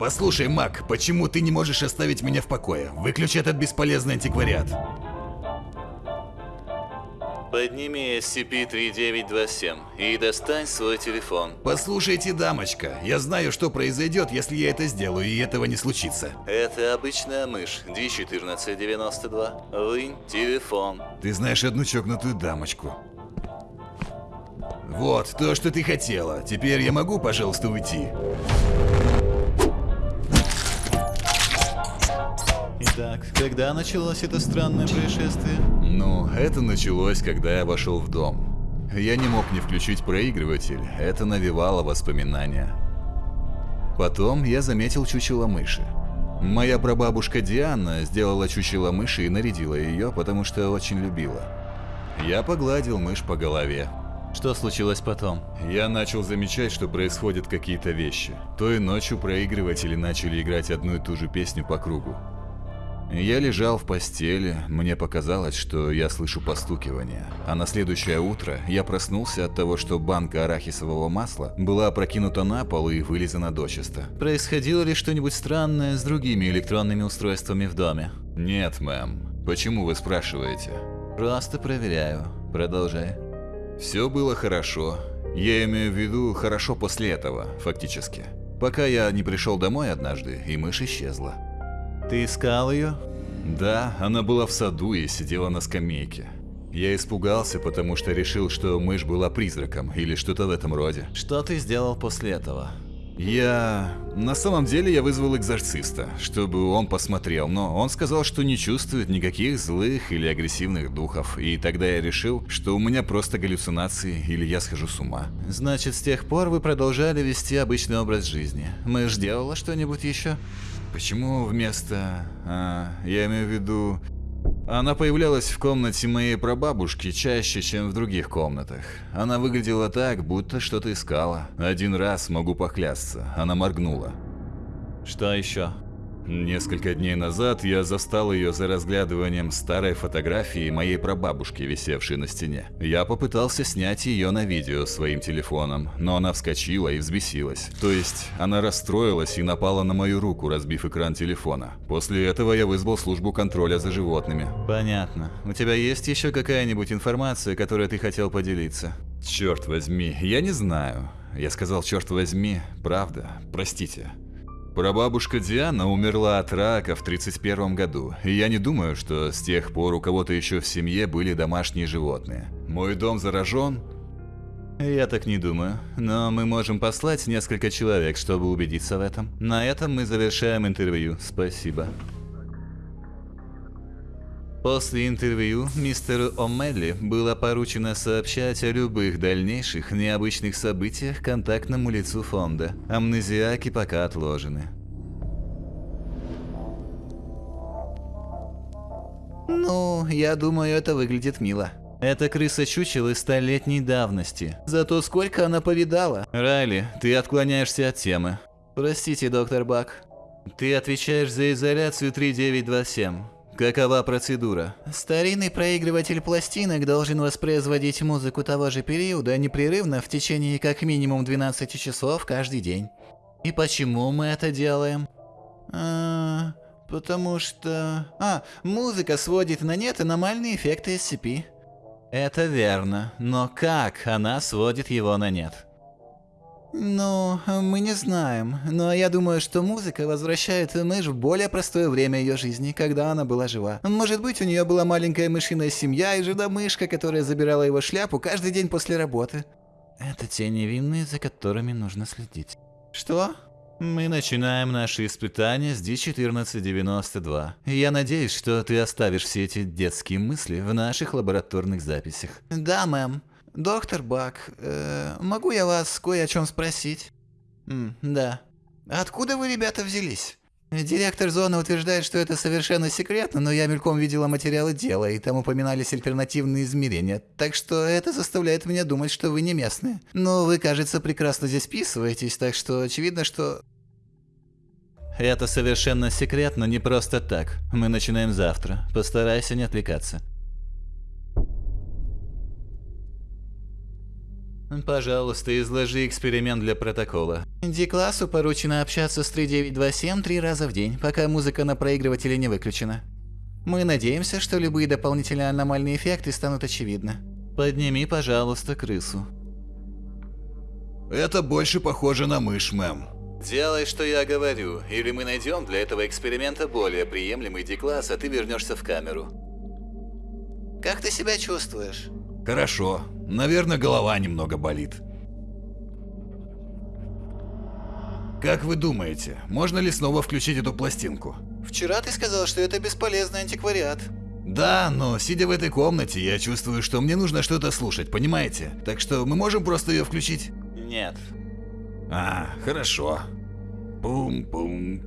Послушай, Мак, почему ты не можешь оставить меня в покое? Выключи этот бесполезный антиквариат. Подними SCP-3927 и достань свой телефон. Послушайте, дамочка, я знаю, что произойдет, если я это сделаю, и этого не случится. Это обычная мышь D1492. Вынь телефон. Ты знаешь одну чокнутую дамочку. Вот, то, что ты хотела. Теперь я могу, пожалуйста, уйти? Итак, когда началось это странное происшествие? Ну, это началось, когда я вошел в дом. Я не мог не включить проигрыватель, это навевало воспоминания. Потом я заметил чучело мыши. Моя прабабушка Диана сделала чучело мыши и нарядила ее, потому что очень любила. Я погладил мышь по голове. Что случилось потом? Я начал замечать, что происходят какие-то вещи. Той ночью проигрыватели начали играть одну и ту же песню по кругу. Я лежал в постели, мне показалось, что я слышу постукивание. А на следующее утро я проснулся от того, что банка арахисового масла была опрокинута на пол и вылизана дочисто. Происходило ли что-нибудь странное с другими электронными устройствами в доме? Нет, мэм. Почему вы спрашиваете? Просто проверяю. Продолжай. Все было хорошо. Я имею в виду хорошо после этого, фактически. Пока я не пришел домой однажды, и мышь исчезла. Ты искал ее? Да, она была в саду и сидела на скамейке. Я испугался, потому что решил, что мышь была призраком или что-то в этом роде. Что ты сделал после этого? Я... На самом деле я вызвал экзорциста, чтобы он посмотрел, но он сказал, что не чувствует никаких злых или агрессивных духов, и тогда я решил, что у меня просто галлюцинации или я схожу с ума. Значит, с тех пор вы продолжали вести обычный образ жизни. Мышь делала что-нибудь еще? Почему вместо... А, я имею в виду... Она появлялась в комнате моей прабабушки чаще, чем в других комнатах. Она выглядела так, будто что-то искала. Один раз, могу поклясться, она моргнула. Что еще? Несколько дней назад я застал ее за разглядыванием старой фотографии моей прабабушки, висевшей на стене. Я попытался снять ее на видео своим телефоном, но она вскочила и взбесилась. То есть, она расстроилась и напала на мою руку, разбив экран телефона. После этого я вызвал службу контроля за животными. Понятно. У тебя есть еще какая-нибудь информация, которой ты хотел поделиться? Черт возьми, я не знаю. Я сказал, черт возьми, правда, простите. Прабабушка Диана умерла от рака в 31 году, и я не думаю, что с тех пор у кого-то еще в семье были домашние животные. Мой дом заражен? Я так не думаю, но мы можем послать несколько человек, чтобы убедиться в этом. На этом мы завершаем интервью. Спасибо. После интервью мистеру О'Мелли было поручено сообщать о любых дальнейших необычных событиях контактному лицу фонда. Амнезиаки пока отложены. Ну, я думаю, это выглядит мило. Это крыса чучелы столетней давности. Зато сколько она повидала. Райли, ты отклоняешься от темы. Простите, доктор Бак. Ты отвечаешь за изоляцию 3927. Какова процедура? Старинный проигрыватель пластинок должен воспроизводить музыку того же периода непрерывно в течение как минимум 12 часов каждый день. И почему мы это делаем? А, потому что... А, музыка сводит на нет аномальные эффекты SCP. Это верно, но как она сводит его на нет? Ну, мы не знаем, но я думаю, что музыка возвращает мышь в более простое время ее жизни, когда она была жива. Может быть, у нее была маленькая мышиная семья и жена-мышка, которая забирала его шляпу каждый день после работы. Это те невинные, за которыми нужно следить. Что? Мы начинаем наши испытания с D1492. Я надеюсь, что ты оставишь все эти детские мысли в наших лабораторных записях. Да, мэм. «Доктор Бак, э, могу я вас кое о чем спросить?» М, «Да». «Откуда вы, ребята, взялись?» Директор зоны утверждает, что это совершенно секретно, но я мельком видела материалы дела, и там упоминались альтернативные измерения, так что это заставляет меня думать, что вы не местные. Но вы, кажется, прекрасно здесь вписываетесь, так что очевидно, что... Это совершенно секретно, не просто так. Мы начинаем завтра. Постарайся не отвлекаться. Пожалуйста, изложи эксперимент для протокола. Ди-классу поручено общаться с 3927 три раза в день, пока музыка на проигрывателе не выключена. Мы надеемся, что любые дополнительные аномальные эффекты станут очевидны. Подними, пожалуйста, крысу. Это больше похоже на мышь, мэм. Делай, что я говорю, или мы найдем для этого эксперимента более приемлемый D-класс, а ты вернешься в камеру. Как ты себя чувствуешь? Хорошо. Наверное, голова немного болит. Как вы думаете, можно ли снова включить эту пластинку? Вчера ты сказал, что это бесполезный антиквариат. Да, но сидя в этой комнате, я чувствую, что мне нужно что-то слушать, понимаете? Так что мы можем просто ее включить? Нет. А, хорошо. Пум-пум,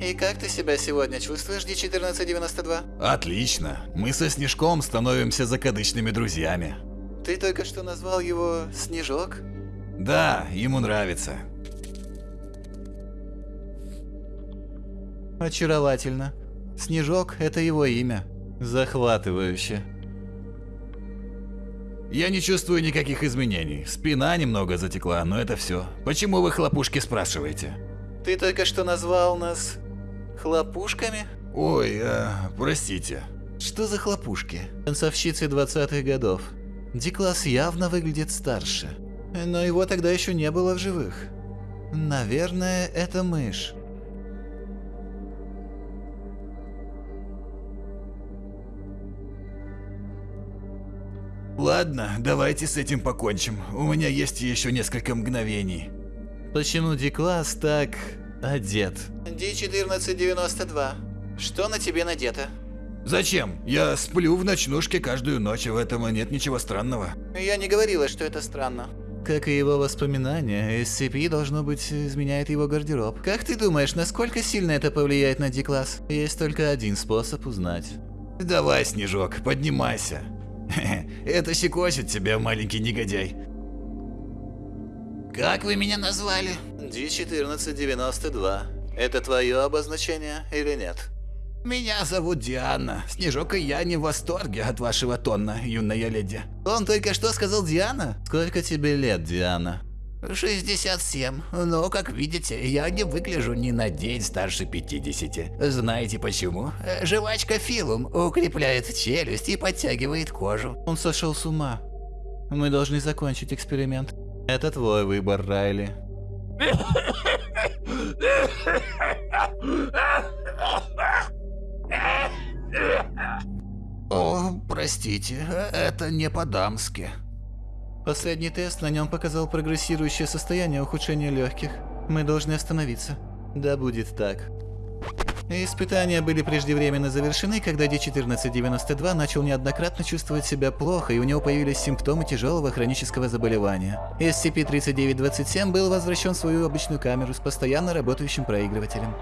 И как ты себя сегодня чувствуешь, D1492? Отлично. Мы со Снежком становимся закадычными друзьями. Ты только что назвал его Снежок? Да, ему нравится. Очаровательно. Снежок – это его имя. Захватывающе. Я не чувствую никаких изменений. Спина немного затекла, но это все. Почему вы хлопушки спрашиваете? Ты только что назвал нас хлопушками? Ой, э, простите. Что за хлопушки? Танцовщицы 20-х годов. Дикласс явно выглядит старше. Но его тогда еще не было в живых. Наверное, это мышь. Ладно, давайте с этим покончим. У меня есть еще несколько мгновений. Почему Дикласс так одет? D1492. Что на тебе надето? Зачем? Я сплю в ночнушке каждую ночь, и в этом нет ничего странного. Я не говорила, что это странно. Как и его воспоминания, SCP, должно быть, изменяет его гардероб. Как ты думаешь, насколько сильно это повлияет на D-класс? Есть только один способ узнать. Давай, Снежок, поднимайся. Это щекочет тебя, маленький негодяй. Как вы меня назвали? D1492. Это твое обозначение или нет? Меня зовут Диана. Снежок и я не в восторге от вашего тона, юная леди. Он только что сказал Диана? Сколько тебе лет, Диана? 67. Но, как видите, я не выгляжу ни на день старше 50. Знаете почему? Жвачка Филум укрепляет челюсть и подтягивает кожу. Он сошел с ума. Мы должны закончить эксперимент. Это твой выбор, Райли. О, простите, это не по-дамски. Последний тест на нем показал прогрессирующее состояние ухудшения легких. Мы должны остановиться. Да будет так. Испытания были преждевременно завершены, когда D1492 начал неоднократно чувствовать себя плохо, и у него появились симптомы тяжелого хронического заболевания. SCP-3927 был возвращен в свою обычную камеру с постоянно работающим проигрывателем.